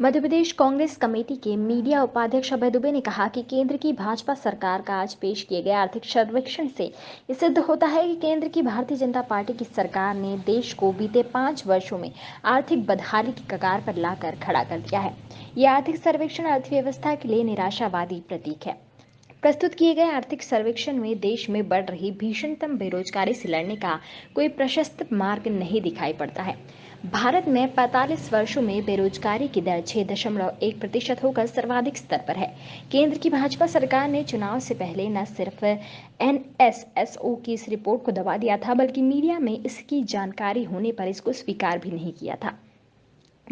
मध्य Pradesh Congress committee के media उपाध्यक्ष अभय दुबे ने कहा कि केंद्र की भाजपा सरकार का आज पेश किए गए आर्थिक सर्वेक्षण से ये सिद्ध होता है कि केंद्र की भारतीय जनता पार्टी की सरकार ने देश को बीते पाँच वर्षों में आर्थिक बदहाली की कगार पर लाकर खड़ा कर दिया है। ये आर्थिक सर्वेक्षण अर्थव्यवस्था के लिए निराशावादी प्रतीक है। प्रस्तुत किए गए आर्थिक सर्वेक्षण में देश में बढ़ रही भीषणतम बेरोजगारी से लड़ने का कोई प्रशस्त मार्ग नहीं दिखाई पड़ता है। भारत में 45 वर्षों में बेरोजगारी की दर छह दशमलव एक प्रतिशत होकर सर्वाधिक स्तर पर है। केंद्र की भाजपा सरकार ने चुनाव से पहले न सिर्फ़ एनएसएसओ की इस रिपोर्ट को दबा दिया था, बल्कि मीडिया में इसकी जानकारी होने पर इसको स्वीकार भी नहीं किया था।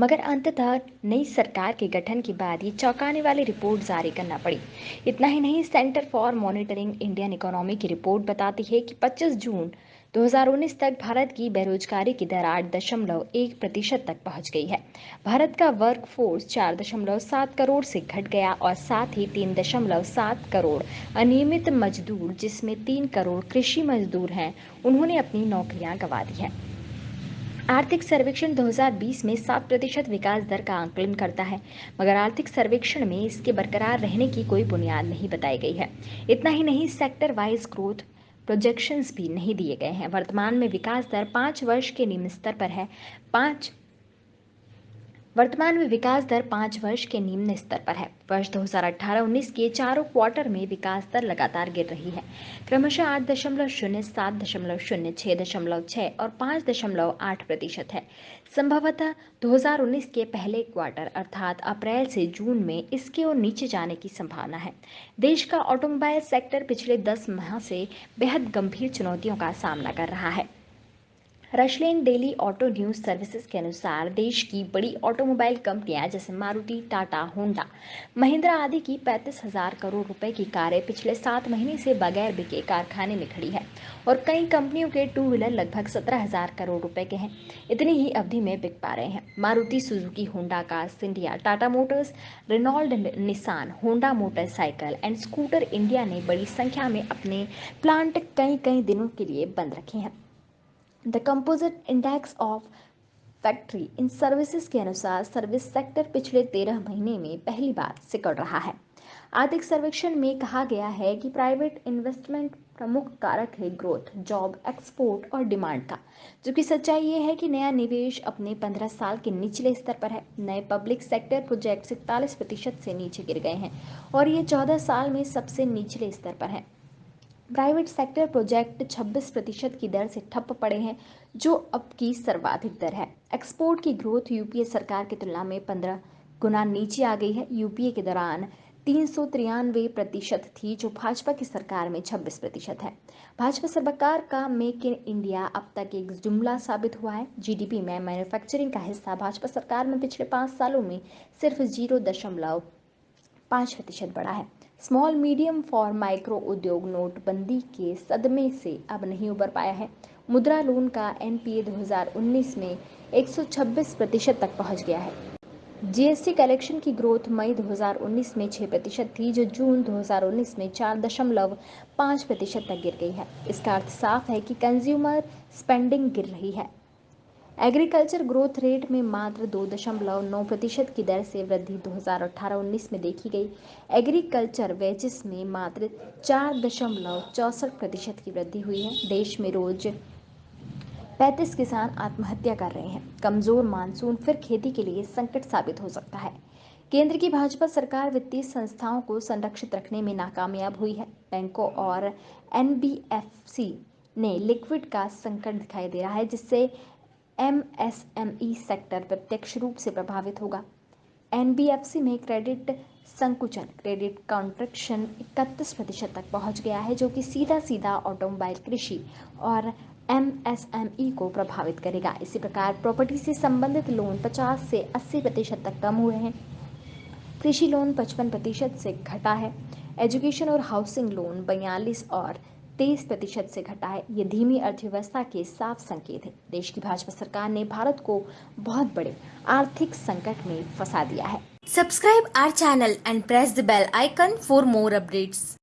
मगर अंततः नई सरकार के गठन के बाद ये चौंकाने वाली रिपोर्ट जारी करना पड़ी। इतना ही नहीं, centre for monitoring Indian economy की रिपोर्ट बताती है कि 25 जून 2019 तक भारत की बेरोजगारी की दर आठ दशमलव एक प्रतिशत तक पहुँच गई है। भारत का वर्क फोर्स चार दशमलव सात करोड़ से घट गया और साथ ही तीन दशमलव सात करोड़ अनियमित मजदूर, जिसमें तीन करोड़ कृषि मजदूर हैं, उन्होंने अपनी नौकरियाँ गंवा दी हैं। आर्थिक सर्वेक्षण 2020 में 7 प्रतिशत विकास दर का आंकलन करता है, मगर आर्थिक सर्वेक्षण में इसके बरकरार रहने की कोई बुनियाद नहीं बताई गई है। इतना ही नहीं सेक्टर वाइज ग्रोथ प्रोजेक्शंस भी नहीं दिए गए हैं। वर्तमान में विकास दर पाँच वर्ष के निम्न स्तर पर है। पाँच वर्तमान में विकास दर पाँच वर्ष के निम्न स्तर पर है। वर्ष 2018-19 के चारों क्वार्टर में विकास दर लगातार गिर रही है। क्रमशः आठ दशमलव शून्य, सात दशमलव शून्य, छह दशमलव छह और पाँच दशमलव आठ प्रतिशत है। संभवतः 2019 के पहले क्वार्टर अर्थात अप्रैल से जून में इसके और नीचे जाने की संभावना है। देश का ऑटोमोबाइल सेक्टर पिछले दस माह से बेहद गंभीर चुनौतियों का सामना कर रहा है। Rushlane daily auto news services के अनुसार देश की बड़ी ऑटोमोबाइल कंपनियाँ, जैसे मारुति, टाटा, होंडा, महिंद्रा आदि की पैंतीस हज़ार करोड़ रुपए की कारें पिछले सात महीने से बगैर बिके कारखाने में खड़ी है और कई कंपनियों के टू व्हीलर लगभग सत्रह हज़ार करोड़ रुपए के हैं। इतनी ही अवधि में बिक पा रहे हैं। Maruti, Suzuki, Honda car Scindia Tata Motors, Renault Nissan Honda Motorcycle and Scooter India ने बड़ी संख्या में अपने प्लांट कई कई दिनों के लिए बंद रखे हैं। The composite index of factory in services के अनुसार सर्विस सेक्टर पिछले तेरह महीने में पहली बार सिकड़ रहा है। आर्थिक सर्वेक्षण में कहा गया है कि प्राइवेट इन्वेस्टमेंट प्रमुख कारक है ग्रोथ जॉब एक्सपोर्ट और डिमांड का जबकि सच्चाई ये है कि नया निवेश अपने 15 साल के निचले स्तर पर है। नए पब्लिक सेक्टर प्रोजेक्ट इकतालीस प्रतिशत से नीचे गिर गए हैं और ये 14 साल में सबसे निचले स्तर पर है। प्राइवेट सेक्टर प्रोजेक्ट 26 प्रतिशत की दर से ठप पड़े हैं, जो अब की सर्वाधिक दर है। एक्सपोर्ट की ग्रोथ यूपीए सरकार की तुलना में 15 गुना नीचे आ गई है। यूपीए के दौरान तीन सौ तिरानवे प्रतिशत थी, जो भाजपा की सरकार में 26 प्रतिशत है। भाजपा सरकार का मेक इन इंडिया अब तक एक जुमला साबित हुआ है। जीडीपी में मैन्युफैक्चरिंग का हिस्सा भाजपा सरकार में पिछले पाँच सालों में सिर्फ़ ज़ीरो दशमलव पाँच प्रतिशत बढ़ा है। स्मॉल, मीडियम फॉर माइक्रो उद्योग नोटबंदी के सदमे से अब नहीं उबर पाया है। मुद्रा लोन का एनपीए 2019 में 126 प्रतिशत तक पहुँच गया है। जीएसटी कलेक्शन की ग्रोथ मई 2019 में 6 प्रतिशत थी, जो जून 2019 में चार दशमलव पाँच प्रतिशत तक गिर गई है। इसका अर्थ साफ़ है कि कंज्यूमर स्पेंडिंग गिर रही है। एग्रीकल्चर ग्रोथ रेट में मात्र दो दशमलव नौ प्रतिशत की दर से वृद्धि 2018-19 में देखी गई। एग्रीकल्चर वेजेस में मात्र चार दशमलव चौसठ प्रतिशत की वृद्धि हुई है। देश में रोज 35 किसान आत्महत्या कर रहे हैं। कमज़ोर मानसून फिर खेती के लिए संकट साबित हो सकता है। केंद्र की भाजपा सरकार वित्तीय संस्थाओं को संरक्षित रखने में नाकामयाब हुई है। बैंकों और एनबीएफसी ने लिक्विड का संकट दिखाई दे रहा है, जिससे एमएसएमई सेक्टर प्रत्यक्ष रूप से प्रभावित होगा। एनबीएफसी में क्रेडिट संकुचन क्रेडिट कॉन्ट्रेक्शन इकतीस प्रतिशत तक पहुँच गया है, जो कि सीधा सीधा ऑटोमोबाइल कृषि और एमएसएमई को प्रभावित करेगा। इसी प्रकार प्रॉपर्टी से संबंधित लोन 50 से 80 प्रतिशत तक कम हुए हैं। कृषि लोन 55 प्रतिशत से घटा है। एजुकेशन और हाउसिंग लोन बयालीस और तेईस प्रतिशत से घटा है ये धीमी अर्थव्यवस्था के साफ़ संकेत है। देश की भाजपा सरकार ने भारत को बहुत बड़े आर्थिक संकट में फंसा दिया है। Subscribe our channel and press the bell icon for more updates